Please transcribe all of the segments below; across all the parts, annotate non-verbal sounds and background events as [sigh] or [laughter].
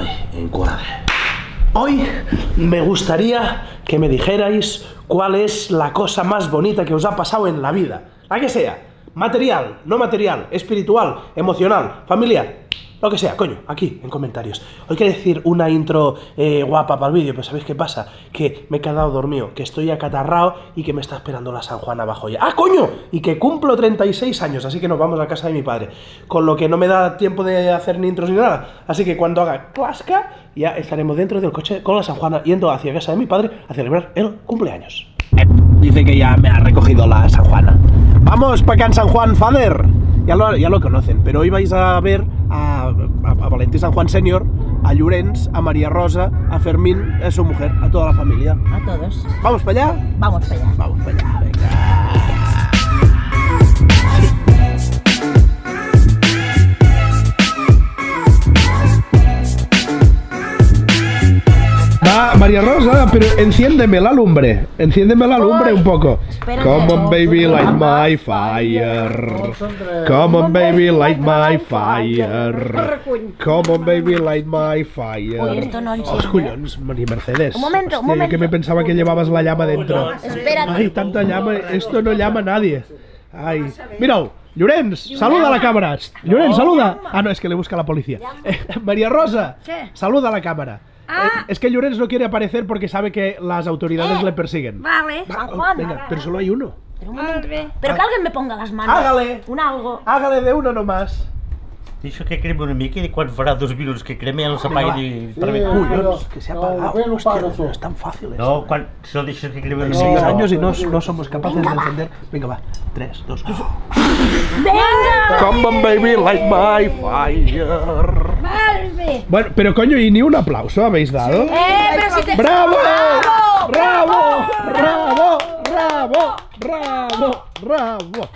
Ay, encuadre. Hoy me gustaría que me dijerais cuál es la cosa más bonita que os ha pasado en la vida. La que sea. Material, no material, espiritual, emocional, familiar. Lo que sea, coño, aquí, en comentarios. Hoy quiero decir una intro eh, guapa para el vídeo, pero ¿sabéis qué pasa? Que me he quedado dormido, que estoy acatarrado y que me está esperando la San Juan abajo ya. ¡Ah, coño! Y que cumplo 36 años, así que nos vamos a casa de mi padre. Con lo que no me da tiempo de hacer ni intros ni nada. Así que cuando haga clasca, ya estaremos dentro del coche con la San Juana yendo hacia casa de mi padre a celebrar el cumpleaños. Dice que ya me ha recogido la San Juana. Vamos para en San Juan, Fader. Ya lo, ya lo conocen, pero hoy vais a ver a, a, a Valentí San Juan Senior, a Llorens, a María Rosa, a Fermín, a su mujer, a toda la familia. A todos. ¿Vamos para allá? Vamos para allá. Vamos para allá, venga. Va, María Rosa, pero enciéndeme la lumbre. Enciéndeme la lumbre un poco. espérate. Come on, baby, light my fire. Come on, baby, light my fire. Come on, baby, light my fire. Uy, esto no collons, María Mercedes. Un momento, un momento. que me pensaba que llevabas la llama dentro. Espérate. Ay, tanta llama, esto no llama a nadie. Ay, mira, Llorens, saluda a la cámara. Llorens, saluda. Ah, no, es que le busca la policía. Eh, [laughs] María Rosa, saluda a la cámara. Ah. Eh, es que Llorens no quiere aparecer porque sabe que las autoridades Eh. le persiguen. Vale. Va, San Juan. Venga, pero solo hay uno. Pero un momento. Vale. Pero que alguien me ponga las manos. Hágale. Un algo. Hágale de uno nomás. Deixa que crema una mica i quan farà dos minuts que crema ja no Venga, ni... Sí, Per eh. Collons, que se ha No, para no es tan fácil esto. No, quan... Si no deixes que crema una Seis mica... años y no, no somos capaces de encender. Venga, va. Tres, dos. ¡Venga! Come on, baby, light my fire. Vale. Bueno, pero coño, y ni un aplauso habéis dado. ¡Eh, pero si te... ¡Bravo! ¡Bravo! ¡Bravo! ¡Bravo! ¡Bravo! ¡Bravo!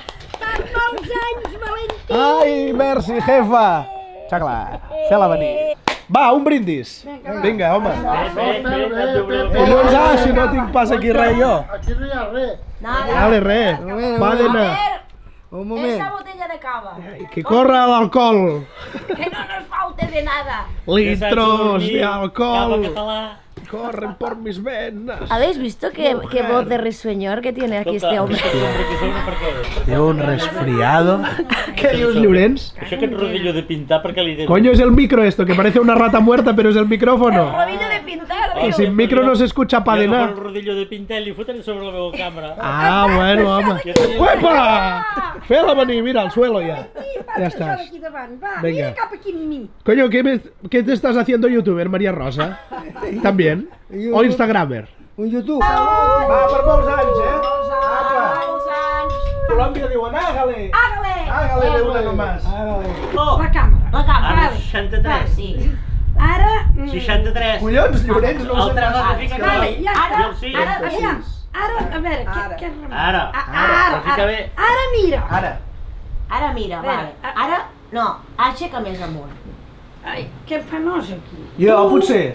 Molts anys, Valentí. ¡Ay, merci, jefa! Xacla, fela venir. Va, un brindis. Vinga, home. Collons, ah, si no tinc pas aquí res jo. Aquí no hi ha res. Nada. Vale, res. Va A d'anar. ver, Un moment. Cava. Que corra l'alcohol. Que no nos falte de nada. Litros de Cava alcohol català. Corren por mis venas. ¿Habéis visto qué, qué voz de risueñor que tiene aquí este hombre? Què? De un resfriado. ¿Qué dios, Llorens? Això aquest rodillo de pintar què li dius? Coño, es el micro esto, que parece una rata muerta, pero es el micrófono. Rodillo de pintar. Que sin micro no se escucha pa' de nada. el rodillo de pintar i li foten sobre la meva càmera. Ah, bueno, home. ¡Uepa! Fela venir, mira, al suelo ya. Ya estás. Venga. Coño, ¿qué, me- qué te estás haciendo youtuber, María Rosa? ¿También? ¿O instagramer? Un YouTube. Va, per molts anys, eh? Molts anys. Colòmbia diuen, hágale. Hágale. Hágale de una nomás. Oh, La càmera. La càmera. ara 63. Sí. Ara... mm, 63. Collons, Llorenç, no ho sé pas. Ara, ara, Aviam. Ara, a veure, què, què? Ara. Ara. Ara, ara, ara mira. Ara. Ara mira, vale. Ara, no, aixeca més amunt. Ai, que penós aquí. Jo, potser.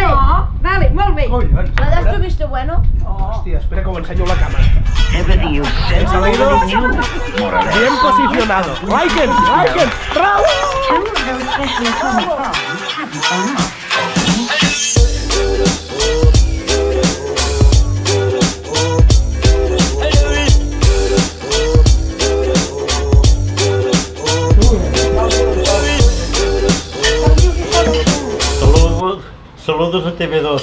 no. Vale, molt bé. Collons. La de tu visto bueno? Hòstia, espera que ho ensenyo a la càmera. He salido bien posicionado. Like it, like it. Bravo. Saludos, saludos a TV2.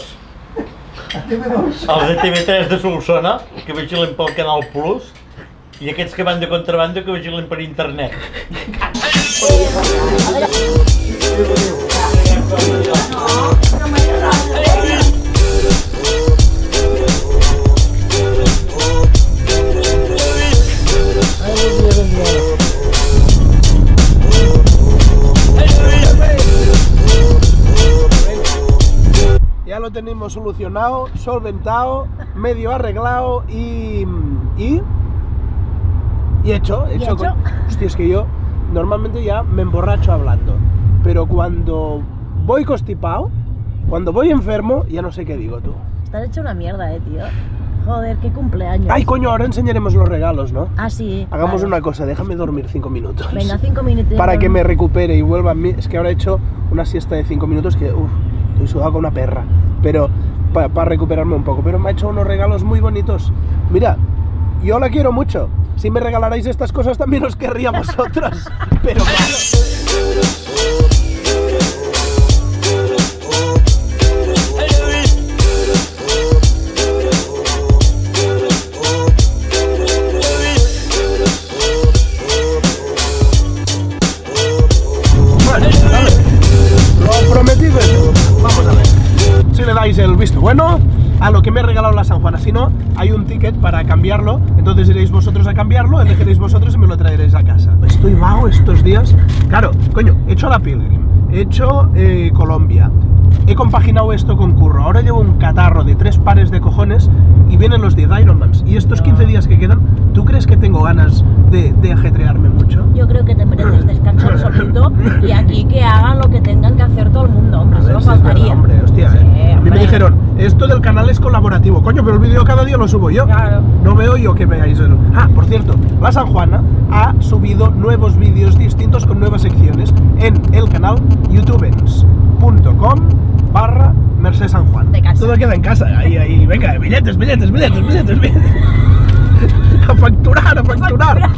Els de TV3 de Solsona, que vigilen pel Canal Plus, i aquests que van de contrabanda que vigilen per internet. Lo solucionado, solventado, medio arreglado y. y. y hecho. hecho, con- Hostia, es que yo normalmente ya me emborracho hablando. Pero cuando voy constipado, cuando voy enfermo, ya no sé qué digo tú. Estás hecho una mierda, eh, tío. Joder, qué cumpleaños. Ay, coño, ahora enseñaremos los regalos, ¿no? Ah, sí. Hagamos una cosa, déjame dormir cinco minutos. Venga, cinco minutos. Para que me recupere y vuelva a mí. Es que ahora he hecho una siesta de cinco minutos que, uff, estoy sudado con una perra. Pero, para recuperarme un poco. Pero me ha hecho unos regalos muy bonitos. Mira, yo la quiero mucho. Si me regalarais estas cosas también os querría vosotros. [laughs] Pero no, hay un ticket para cambiarlo. Entonces iréis vosotros a cambiarlo, elegiréis vosotros y me lo traeréis a casa. Estoy vago estos días. Claro, coño, he hecho la Pilgrim, he hecho eh, Colombia, he compaginado esto con curro. Ahora llevo un catarro de tres pares de cojones y vienen los 10 Ironmans. Y estos 15 días que quedan, ¿tú crees que tengo ganas de, de ajetrearme mucho? Yo creo que te mereces [laughs] descanso absoluto y aquí que hagan lo que tengan que hacer todo el mundo, hombre, A ver solo si es faltaría. verdad, hombre, hostia, Sí, eh. A mí me dijeron, esto del canal es colaborativo. Coño, pero el vídeo cada día lo subo yo. Claro. No veo yo que veáis el... Ah, por cierto, la San Juana ha subido nuevos vídeos distintos con nuevas secciones en el canal youtubens.com barra Merced San Juan. De casa. Todo queda en casa. Ahí, ahí, venga, billetes, billetes, billetes, billetes, billetes. [laughs] a facturar, a facturar.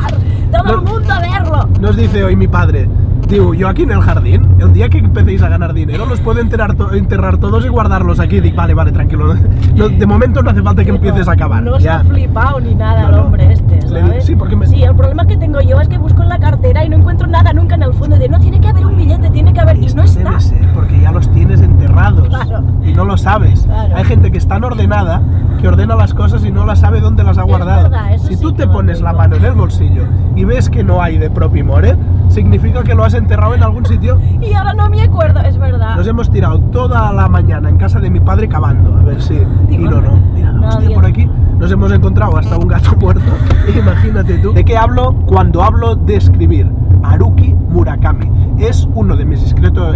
Todo el No. mundo a verlo. Nos dice hoy mi padre, digo, yo aquí en el jardín, el día que empecéis a ganar dinero, los puedo enterrar, to- enterrar todos y guardarlos aquí. Dic, vale, vale, tranquilo. No, de momento no hace falta que empieces a acabar. No se ha flipado ni nada No, el hombre este, ¿sabes? sí, porque me- Sí, el problema que tengo yo es que busco en la cartera y no encuentro nada nunca en el fondo. De no, tiene que haber un billete, tiene que haber... Y Esto no está. debe ser porque ya los tienes enterrados Claro. y no lo sabes. Claro. Hay gente que es tan ordenada que ordena las cosas y no las sabe dónde las ha Es guardado. verdad, eso si sí tú te pones la mano en el bolsillo y ves que no hay de propimore, significa que lo has enterrado en algún sitio Y ahora no me acuerdo, es verdad. Nos hemos tirado toda la mañana en casa de mi padre cavando, a ver si... Y Digo, no, no, mira, no, hostia, por aquí nos hemos encontrado hasta un gato [laughs] muerto. Imagínate tú. ¿De qué hablo cuando hablo de escribir? Haruki Murakami. Es uno de mis escritos...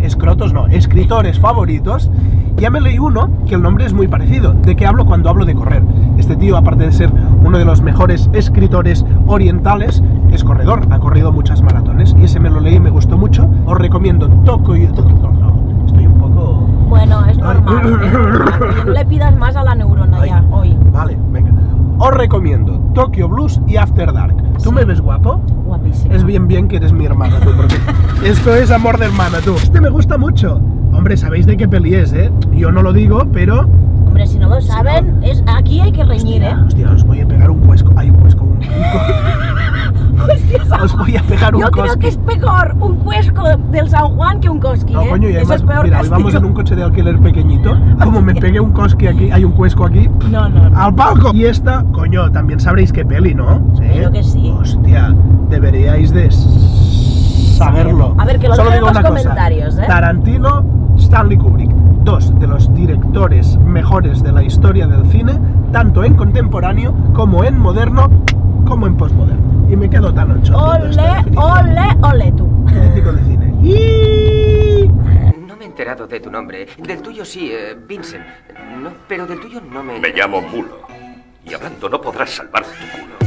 Escrotos no, escritores favoritos. Ya me leí uno que el nombre es muy parecido. ¿De qué hablo cuando hablo de correr? Este tío, aparte de ser uno de los mejores escritores orientales, es corredor. Ha corrido muchas maratones y ese me lo leí y me gustó mucho. Os recomiendo Tokyo... Estoy un poco... Bueno, es normal. es normal. No le pidas más a la neurona Ay. ya, hoy. Vale, venga. Os recomiendo Tokyo Blues y After Dark. ¿Tú me ves guapo? Guapísimo. Es bien bien que eres mi hermana tú, porque [laughs] esto es amor de hermana tú. Este me gusta mucho. Hombre, sabéis de qué peli es, ¿eh? Yo no lo digo, pero... Hombre, si no lo saben, es aquí hay que reñir, ¿eh? Hostia, os voy a pegar un cuesco. Hay un cuesco, un... [laughs] Hostia, [laughs] os voy a pegar un Yo creo que es peor un cuesco del San Juan que un cosqui, No, ¿eh? coño, y Eso además, es peor mira, hoy vamos en un coche de alquiler pequeñito. Como me pegue un cosqui aquí, hay un cuesco aquí, No, no, no. al palco. Y esta, coño, también sabréis qué peli, ¿no? Espero que sí. Hostia, deberíais de saberlo. A ver, que lo Solo digo en los una cosa. comentarios, ¿eh? Tarantino, Stanley Kubrick, dos de los directores mejores de la historia del cine, tanto en contemporáneo como en moderno, como en postmoderno. Y me quedo tan ancho. Ole, ole, ole tú. Crítico de cine. [laughs] Y... No me he enterado de tu nombre. Del tuyo sí, eh, Vincent. No, pero del tuyo no me... Me llamo Mulo. Y hablando no podrás salvar tu culo.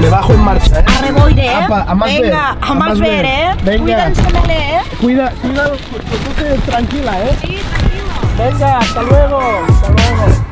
Me bajo en marcha, ¿eh? A reboire, ¿eh? Apa, a más Venga, ver, a, más ver. ¿eh? Venga. Cuídense, ¿eh? Cuida, cuida, tú te- tranquila, ¿eh? Sí, tranquilo. Venga, hasta luego, hasta luego.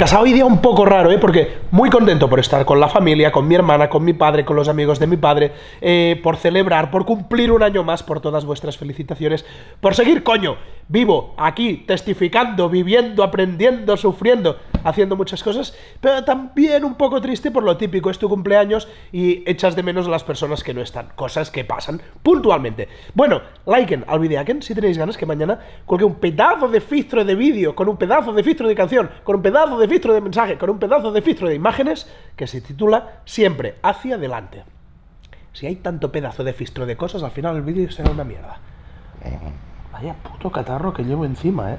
Bueno familia, ya estamos estamos en casa. Hoy día un poco raro, ¿eh? Porque muy contento por estar con la familia, con mi hermana, con mi padre, con los amigos de mi padre, eh, por celebrar, por cumplir un año más, por todas vuestras felicitaciones, por seguir, coño, vivo, aquí, testificando, viviendo, aprendiendo, sufriendo, haciendo muchas cosas, pero también un poco triste por lo típico, es tu cumpleaños y echas de menos a las personas que no están, cosas que pasan puntualmente. Bueno, liken al videaken si tenéis ganas que mañana cuelgue un pedazo de filtro de vídeo, con un pedazo de filtro de canción, con un pedazo de filtro de mensaje, con un pedazo de filtro de imágenes, que se titula Siempre hacia adelante. Si hay tanto pedazo de filtro de cosas, al final el vídeo será una mierda. Vaya puto catarro que llevo encima, eh.